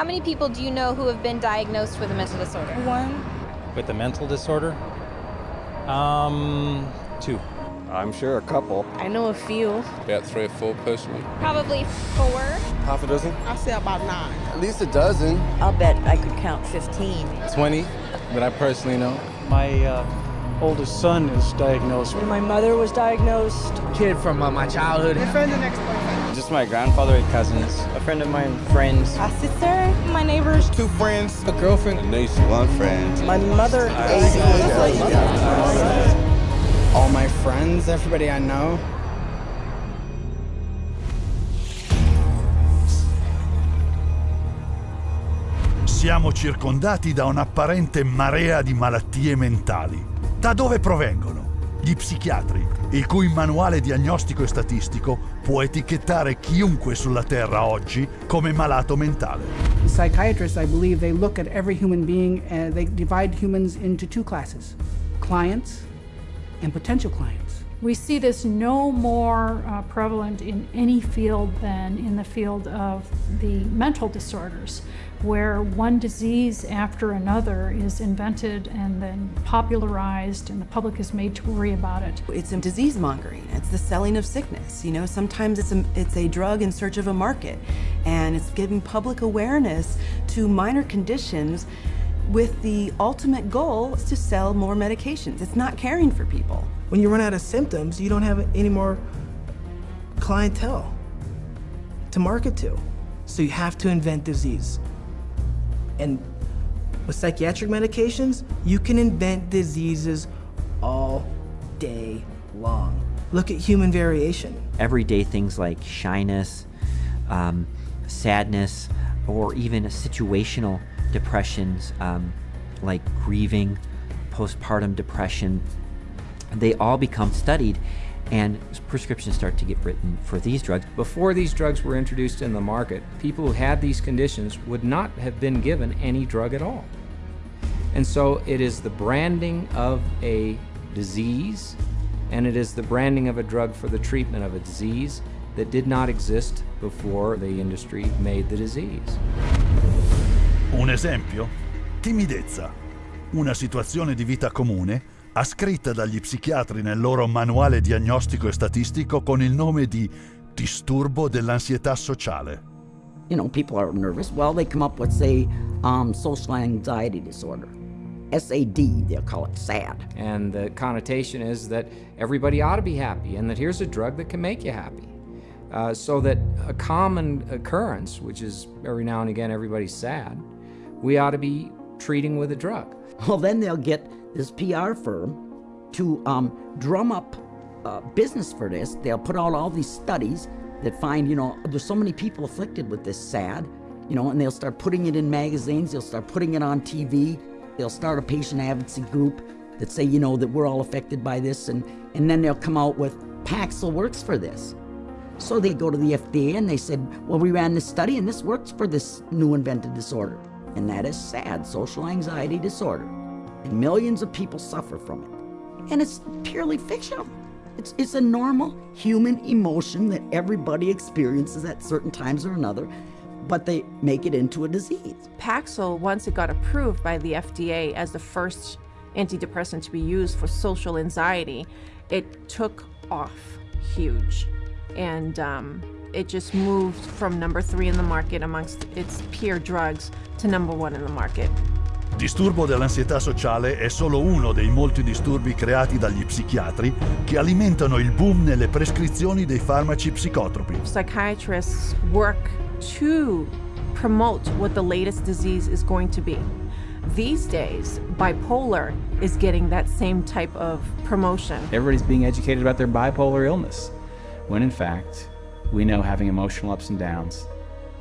How many people do you know who have been diagnosed with a mental disorder? One. With a mental disorder? Um, two. I'm sure a couple. I know a few. About three or four personally. Probably four. Half a dozen? I say about nine. At least a dozen. I'll bet I could count 15. 20 that I personally know. My uh, oldest son is diagnosed. My mother was diagnosed. Kid from uh, my childhood. My friend and ex-boyfriend. Just my grandfather and cousins. A friend of mine, friends. A sister, my neighbors. Two friends. A girlfriend. A niece. One friend. My mother. All my friends, everybody I know. Siamo circondati da un'apparente marea di malattie mentali. Da dove provengono? Gli psichiatri, il cui manuale diagnostico e statistico può etichettare chiunque sulla Terra oggi come malato mentale. The psychiatrists, I believe, they look at every human being and they divide humans into two classes clients and potential clients. We see this no more uh, prevalent in any field than in the field of the mental disorders, where one disease after another is invented and then popularized and the public is made to worry about it. It's a disease mongering. It's the selling of sickness. You know, sometimes it's a, it's a drug in search of a market and it's giving public awareness to minor conditions with the ultimate goal to sell more medications. It's not caring for people. When you run out of symptoms, you don't have any more clientele to market to. So you have to invent disease. And with psychiatric medications, you can invent diseases all day long. Look at human variation. Everyday things like shyness, um, sadness, or even situational depressions um, like grieving, postpartum depression, they all become studied and prescriptions start to get written for these drugs. Before these drugs were introduced in the market, people who had these conditions would not have been given any drug at all. And so it is the branding of a disease and it is the branding of a drug for the treatment of a disease that did not exist before the industry made the disease. Un esempio? Timidezza. Una situazione di vita comune ascritta dagli psichiatri nel loro manuale diagnostico e statistico con il nome di disturbo dell'ansietà sociale. You know, people are nervous. Well, they come up with, say, um, social anxiety disorder. SAD, they'll call it SAD. And the connotation is that everybody ought to be happy and that here's a drug that can make you happy. Uh, so that a common occurrence, which is every now and again everybody's sad, we ought to be treating with a drug. Well, then they'll get this PR firm to um, drum up uh, business for this. They'll put out all these studies that find, you know, there's so many people afflicted with this SAD, you know, and they'll start putting it in magazines, they'll start putting it on TV, they'll start a patient advocacy group that say, you know, that we're all affected by this, and, and then they'll come out with Paxil works for this. So they go to the FDA and they said, well, we ran this study and this works for this new invented disorder. And that is SAD, social anxiety disorder. And millions of people suffer from it. And it's purely fictional. It's, it's a normal human emotion that everybody experiences at certain times or another, but they make it into a disease. Paxil, once it got approved by the FDA as the first antidepressant to be used for social anxiety, it took off huge. And um, it just moved from number three in the market amongst its peer drugs to number one in the market. Disturbo dell'ansietà sociale è solo uno dei molti disturbi creati dagli psichiatri che alimentano il boom nelle prescrizioni dei farmaci psicotropi. Psychiatrists work to promote what the latest disease is going to be. These days, bipolar is getting that same type of promotion. Everybody's being educated about their bipolar illness, when in fact, we know having emotional ups and downs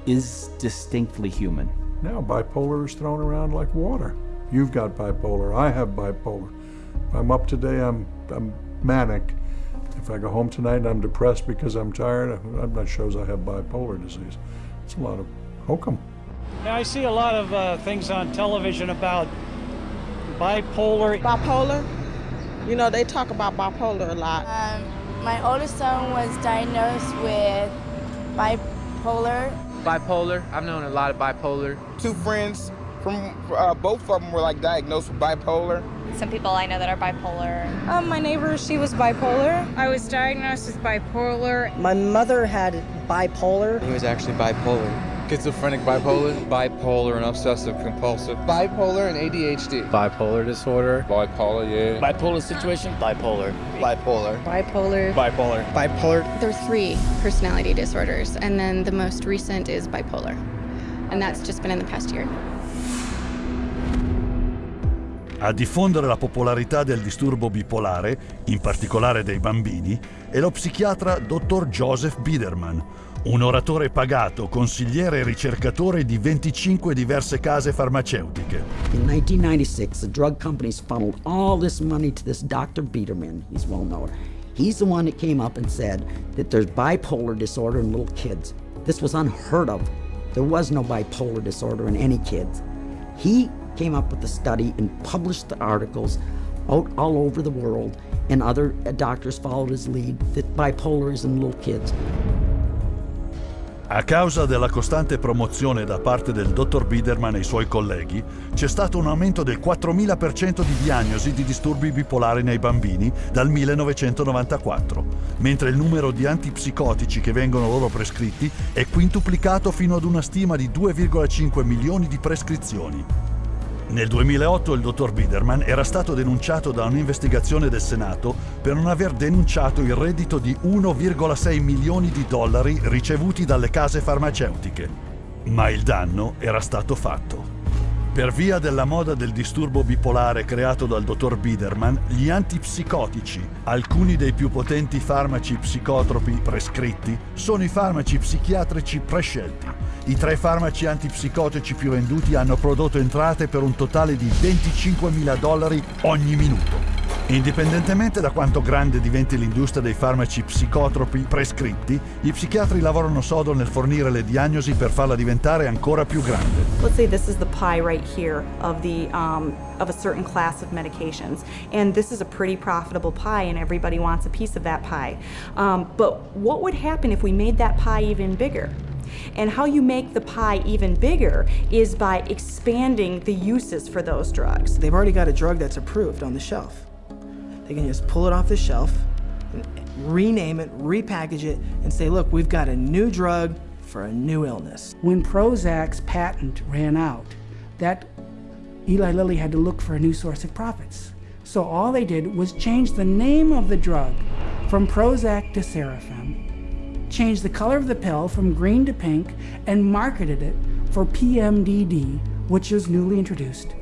is distinctly human. Now bipolar is thrown around like water. You've got bipolar, I have bipolar. If I'm up today, I'm, I'm manic. If I go home tonight and I'm depressed because I'm tired, that shows I have bipolar disease. It's a lot of hokum. Yeah, I see a lot of uh, things on television about bipolar. Bipolar? You know, they talk about bipolar a lot. Um, my oldest son was diagnosed with bipolar Bipolar. I've known a lot of bipolar. Two friends from uh, both of them were like diagnosed with bipolar. Some people I know that are bipolar. Um, my neighbor, she was bipolar. I was diagnosed with bipolar. My mother had bipolar. He was actually bipolar. Schizophrenic bipolar. Bipolar and obsessive compulsive. Bipolar and ADHD. Bipolar disorder. Bipolar, yeah. Bipolar situation. Bipolar. Bipolar. Bipolar. Bipolar. Bipolar. There are three personality disorders, and then the most recent is bipolar. And that's just been in the past year. A diffondere la popolarità del disturbo bipolare, in particolare dei bambini, è lo psichiatra dottor Joseph Biederman, un oratore pagato, consigliere e ricercatore di 25 diverse case farmaceutiche. In 1996, the drug companies funneled all this money to this Dr. Biederman. He's well known. He's the one that came up and said that there's bipolar disorder in little kids. This was unheard of. There was no bipolar disorder in any kids. He came up with the study and published the articles out all over the world, and other doctors followed his lead that bipolar is in little kids. A causa della costante promozione da parte del dottor Biederman e i suoi colleghi, c'è stato un aumento del 4000% di diagnosi di disturbi bipolari nei bambini dal 1994, mentre il numero di antipsicotici che vengono loro prescritti è quintuplicato fino ad una stima di 2,5 milioni di prescrizioni. Nel 2008 il dottor Biederman era stato denunciato da un'investigazione del Senato per non aver denunciato il reddito di 1,6 milioni di dollari ricevuti dalle case farmaceutiche. Ma il danno era stato fatto. Per via della moda del disturbo bipolare creato dal dottor Biederman, gli antipsicotici, alcuni dei più potenti farmaci psicotropi prescritti, sono i farmaci psichiatrici prescelti. I tre farmaci antipsicotici più venduti hanno prodotto entrate per un totale di 25 mila dollari ogni minuto. Indipendentemente da quanto grande diventi l'industria dei farmaci psicotropi prescritti, i psichiatri lavorano sodo nel fornire le diagnosi per farla diventare ancora più grande. Let's say this is the pie right here of the um, of a certain class of medications, and this is a pretty profitable pie, and everybody wants a piece of that pie. Um, but what would happen if we made that pie even bigger? And how you make the pie even bigger is by expanding the uses for those drugs. They've already got a drug that's approved on the shelf. They can just pull it off the shelf, rename it, repackage it, and say, look, we've got a new drug for a new illness. When Prozac's patent ran out, that Eli Lilly had to look for a new source of profits. So all they did was change the name of the drug from Prozac to Sarafem, change the color of the pill from green to pink, and marketed it for PMDD, which was newly introduced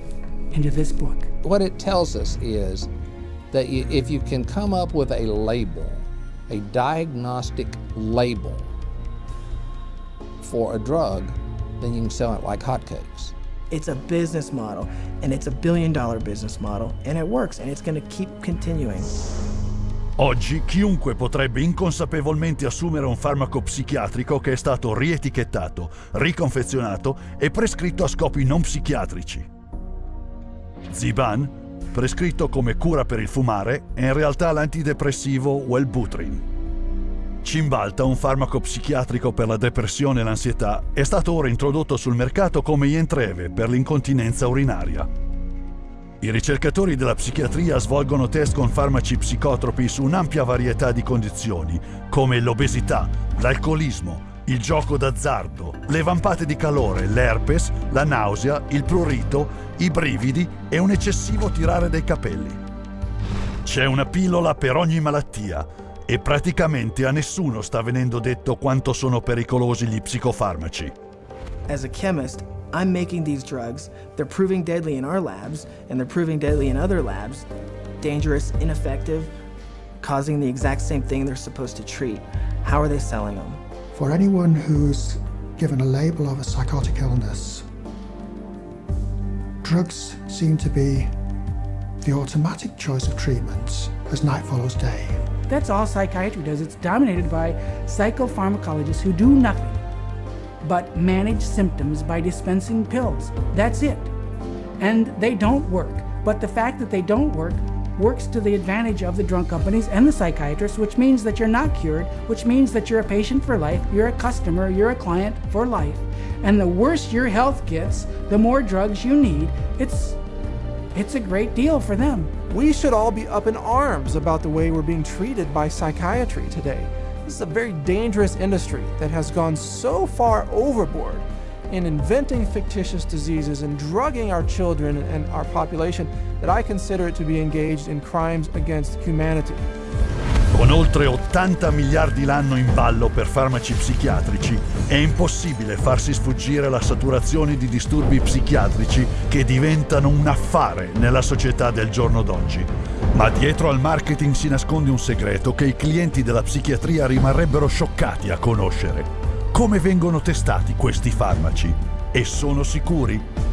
into this book. What it tells us is that you, if you can come up with a label, a diagnostic label for a drug, then you can sell it like hotcakes. It's a business model, and it's a billion dollar business model, and it works, and it's going to keep continuing. Oggi chiunque potrebbe inconsapevolmente assumere un farmaco psichiatrico che è stato rietichettato, riconfezionato e prescritto a scopi non psichiatrici. Ziban, prescritto come cura per il fumare, è in realtà l'antidepressivo Wellbutrin. Cimbalta, un farmaco psichiatrico per la depressione e l'ansietà, è stato ora introdotto sul mercato come Ientreve per l'incontinenza urinaria. I ricercatori della psichiatria svolgono test con farmaci psicotropi su un'ampia varietà di condizioni, come l'obesità, l'alcolismo, il gioco d'azzardo, le vampate di calore, l'herpes, la nausea, il prurito, i brividi e un eccessivo tirare dei capelli. C'è una pillola per ogni malattia e praticamente a nessuno sta venendo detto quanto sono pericolosi gli psicofarmaci. As a chemist, I'm making these drugs. They're proving deadly in our labs, and they're proving deadly in other labs. Dangerous, ineffective, causing the exact same thing they're supposed to treat. How are they selling them? For anyone who's given a label of a psychotic illness, drugs seem to be the automatic choice of treatment as night follows day. That's all psychiatry does. It's dominated by psychopharmacologists who do nothing but manage symptoms by dispensing pills. That's it. And they don't work. But the fact that they don't work works to the advantage of the drug companies and the psychiatrists, which means that you're not cured, which means that you're a patient for life, you're a customer, you're a client for life. And the worse your health gets, the more drugs you need. It's it's a great deal for them. We should all be up in arms about the way we're being treated by psychiatry today. This is a very dangerous industry that has gone so far overboard in inventing fictitious diseases and drugging our children and our population that I consider it to be engaged in crimes against humanity. Con oltre 80 miliardi l'anno in ballo per farmaci psichiatrici, è impossibile farsi sfuggire la saturazione di disturbi psichiatrici che diventano un affare nella società del giorno d'oggi. Ma dietro al marketing si nasconde un segreto che i clienti della psichiatria rimarrebbero scioccati a conoscere. Come vengono testati questi farmaci? E sono sicuri?